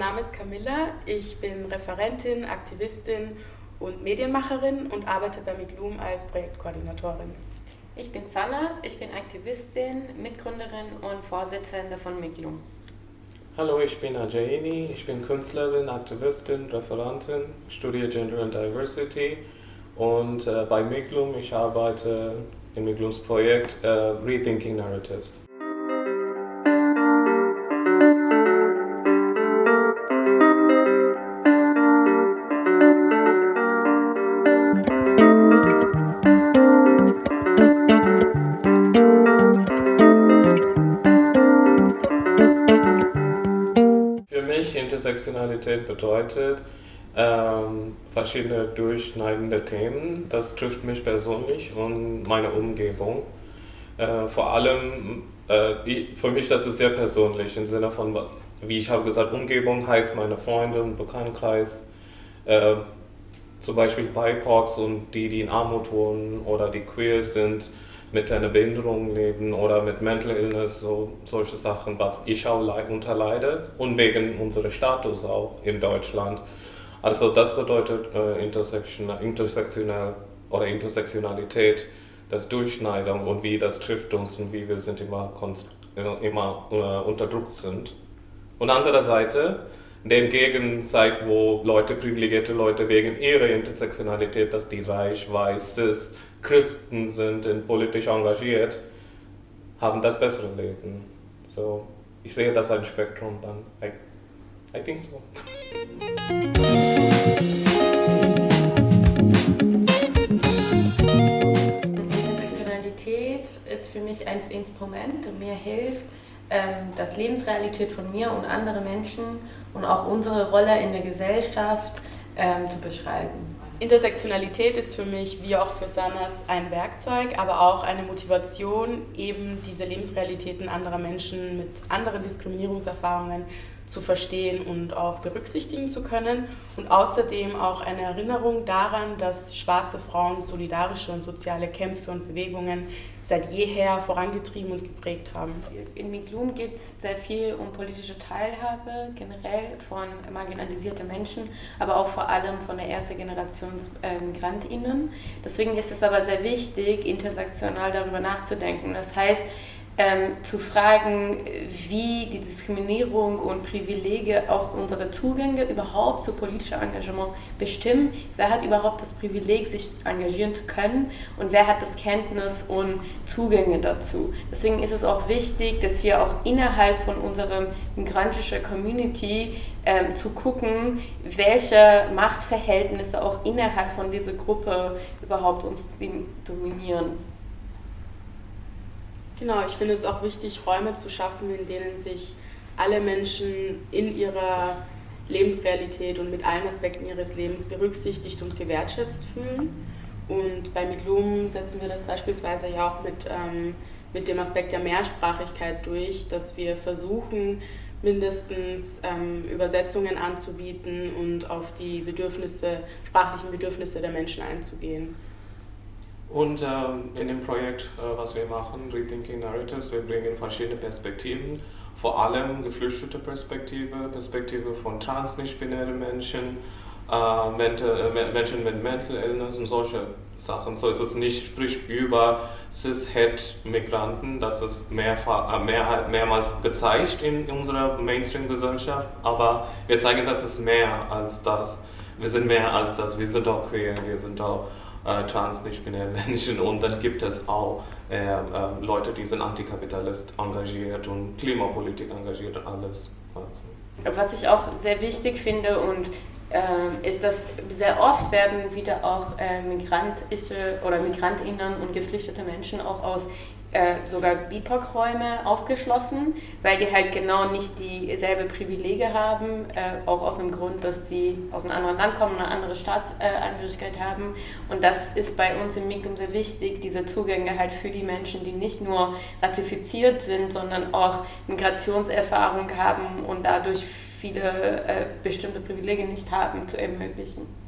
Name ist Camilla, ich bin Referentin, Aktivistin und Medienmacherin und arbeite bei Miglum als Projektkoordinatorin. Ich bin Sanas, ich bin Aktivistin, Mitgründerin und Vorsitzende von Miglum. Hallo, ich bin Ajaini, ich bin Künstlerin, Aktivistin, Referentin, studiere Gender and Diversity und äh, bei Miglum, ich arbeite in Miglums Projekt äh, Rethinking Narratives. Intersektionalität bedeutet ähm, verschiedene durchschneidende Themen. Das trifft mich persönlich und meine Umgebung. Äh, vor allem, äh, für mich das ist sehr persönlich im Sinne von, wie ich habe gesagt, Umgebung heißt meine Freunde und Bekanntenkreis. Äh, zum Beispiel BIPOCs und die, die in Armut wohnen oder die queer sind mit einer Behinderung leben oder mit Mental Illness, so, solche Sachen, was ich auch unterleide und wegen unseres Status auch in Deutschland. Also das bedeutet äh, intersektional, intersektional oder Intersektionalität, das Durchschneidung und wie das trifft uns und wie wir sind immer, äh, immer äh, unter sind. Und andere Seite, dem Gegenzeit, wo Leute, privilegierte Leute wegen ihrer Intersektionalität, dass die reich, weiß, cis, Christen sind und politisch engagiert, haben das bessere Leben. So, ich sehe das als Spektrum dann. I, I think so. Intersektionalität ist für mich ein Instrument und mir hilft, ähm, das Lebensrealität von mir und anderen Menschen und auch unsere Rolle in der Gesellschaft ähm, zu beschreiben. Intersektionalität ist für mich, wie auch für Sanas, ein Werkzeug, aber auch eine Motivation, eben diese Lebensrealitäten anderer Menschen mit anderen Diskriminierungserfahrungen zu verstehen und auch berücksichtigen zu können und außerdem auch eine Erinnerung daran, dass schwarze Frauen solidarische und soziale Kämpfe und Bewegungen seit jeher vorangetrieben und geprägt haben. In Miglum geht es sehr viel um politische Teilhabe generell von marginalisierten Menschen, aber auch vor allem von der ersten Generation äh, MigrantInnen. Deswegen ist es aber sehr wichtig, intersektional darüber nachzudenken. Das heißt, ähm, zu fragen, wie die Diskriminierung und Privilege auch unsere Zugänge überhaupt zu politischem Engagement bestimmen. Wer hat überhaupt das Privileg, sich engagieren zu können und wer hat das Kenntnis und Zugänge dazu. Deswegen ist es auch wichtig, dass wir auch innerhalb von unserer migrantischen Community ähm, zu gucken, welche Machtverhältnisse auch innerhalb von dieser Gruppe überhaupt uns dominieren. Genau, ich finde es auch wichtig, Räume zu schaffen, in denen sich alle Menschen in ihrer Lebensrealität und mit allen Aspekten ihres Lebens berücksichtigt und gewertschätzt fühlen. Und bei Miglum setzen wir das beispielsweise ja auch mit, ähm, mit dem Aspekt der Mehrsprachigkeit durch, dass wir versuchen, mindestens ähm, Übersetzungen anzubieten und auf die Bedürfnisse, sprachlichen Bedürfnisse der Menschen einzugehen. Und ähm, in dem Projekt, äh, was wir machen, Rethinking Narratives, wir bringen verschiedene Perspektiven, vor allem geflüchtete Perspektive, Perspektive von transnichtbinären Menschen, äh, mental, äh, Menschen mit Mental Illness und solche Sachen. So ist es nicht sprich über Cis-Het-Migranten, das ist mehrfach, äh, mehr, mehrmals gezeigt in unserer Mainstream-Gesellschaft, aber wir zeigen, dass es mehr als das. Wir sind mehr als das, wir sind auch queer, wir sind auch äh, trans-nicht-binäre Menschen und dann gibt es auch äh, äh, Leute, die sind antikapitalist engagiert und Klimapolitik engagiert und alles. Was ich auch sehr wichtig finde und äh, ist, dass sehr oft werden wieder auch äh, migrantische oder Migrantinnen und geflüchtete Menschen auch aus äh, sogar BIPOC-Räume ausgeschlossen, weil die halt genau nicht dieselbe Privilege haben, äh, auch aus dem Grund, dass die aus einem anderen Land kommen, eine andere Staatsangehörigkeit haben. Und das ist bei uns im MIGUM sehr wichtig, diese Zugänge halt für die Menschen, die nicht nur ratifiziert sind, sondern auch Migrationserfahrung haben und dadurch viele äh, bestimmte Privilegien nicht haben, zu ermöglichen.